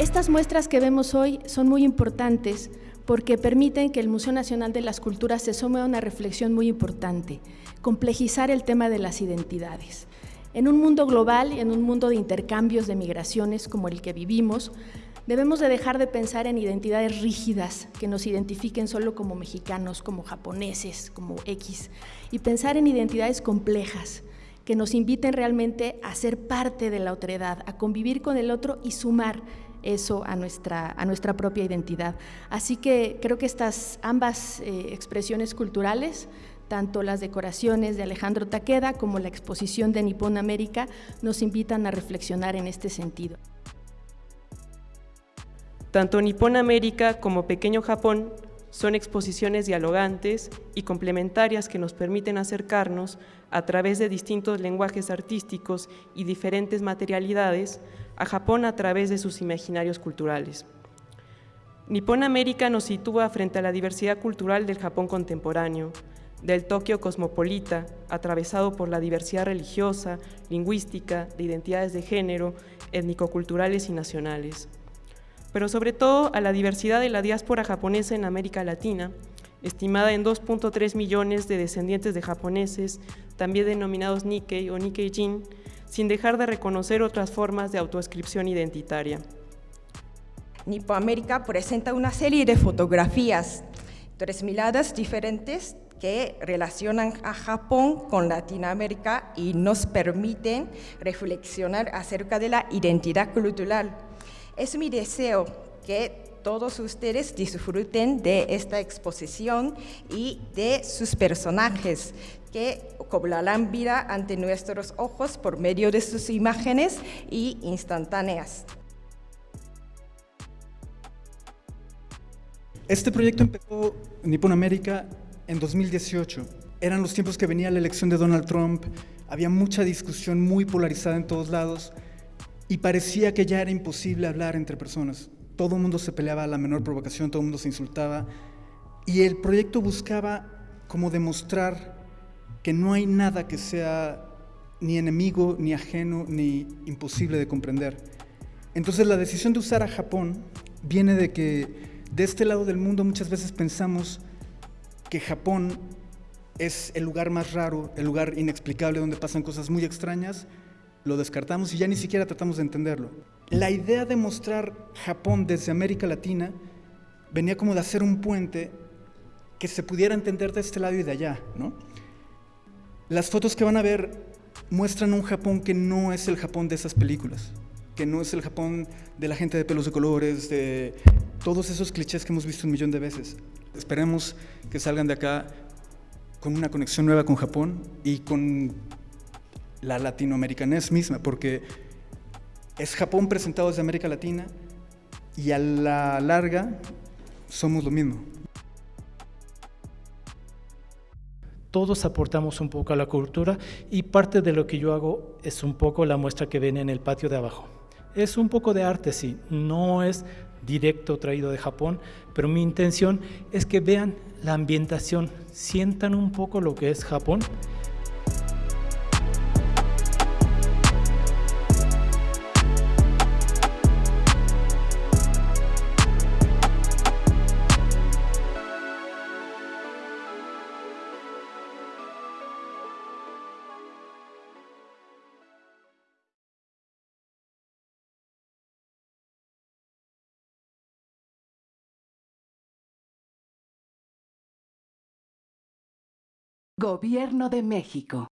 Estas muestras que vemos hoy son muy importantes porque permiten que el Museo Nacional de las Culturas se sume a una reflexión muy importante, complejizar el tema de las identidades. En un mundo global y en un mundo de intercambios de migraciones como el que vivimos, debemos de dejar de pensar en identidades rígidas que nos identifiquen solo como mexicanos, como japoneses, como X, y pensar en identidades complejas que nos inviten realmente a ser parte de la otredad, a convivir con el otro y sumar eso a nuestra, a nuestra propia identidad. Así que creo que estas ambas eh, expresiones culturales, tanto las decoraciones de Alejandro Taqueda como la exposición de Nippon América, nos invitan a reflexionar en este sentido. Tanto Nippon América como Pequeño Japón son exposiciones dialogantes y complementarias que nos permiten acercarnos a través de distintos lenguajes artísticos y diferentes materialidades a Japón a través de sus imaginarios culturales. Nippon América nos sitúa frente a la diversidad cultural del Japón contemporáneo, del Tokio cosmopolita, atravesado por la diversidad religiosa, lingüística, de identidades de género, étnico-culturales y nacionales pero sobre todo a la diversidad de la diáspora japonesa en América Latina, estimada en 2.3 millones de descendientes de japoneses, también denominados Nikkei o Nikkei-jin, sin dejar de reconocer otras formas de autoescripción identitaria. América presenta una serie de fotografías, tres miradas diferentes que relacionan a Japón con Latinoamérica y nos permiten reflexionar acerca de la identidad cultural es mi deseo que todos ustedes disfruten de esta exposición y de sus personajes que cobrarán vida ante nuestros ojos por medio de sus imágenes y instantáneas. Este proyecto empezó en Nippon América en 2018. Eran los tiempos que venía la elección de Donald Trump, había mucha discusión muy polarizada en todos lados y parecía que ya era imposible hablar entre personas. Todo el mundo se peleaba a la menor provocación, todo el mundo se insultaba y el proyecto buscaba como demostrar que no hay nada que sea ni enemigo, ni ajeno, ni imposible de comprender. Entonces la decisión de usar a Japón viene de que de este lado del mundo muchas veces pensamos que Japón es el lugar más raro, el lugar inexplicable donde pasan cosas muy extrañas, lo descartamos y ya ni siquiera tratamos de entenderlo. La idea de mostrar Japón desde América Latina venía como de hacer un puente que se pudiera entender de este lado y de allá. ¿no? Las fotos que van a ver muestran un Japón que no es el Japón de esas películas, que no es el Japón de la gente de pelos de colores, de todos esos clichés que hemos visto un millón de veces. Esperemos que salgan de acá con una conexión nueva con Japón y con la latinoamericanés misma, porque es Japón presentado desde América Latina y a la larga somos lo mismo. Todos aportamos un poco a la cultura y parte de lo que yo hago es un poco la muestra que ven en el patio de abajo. Es un poco de arte, sí, no es directo traído de Japón, pero mi intención es que vean la ambientación, sientan un poco lo que es Japón Gobierno de México.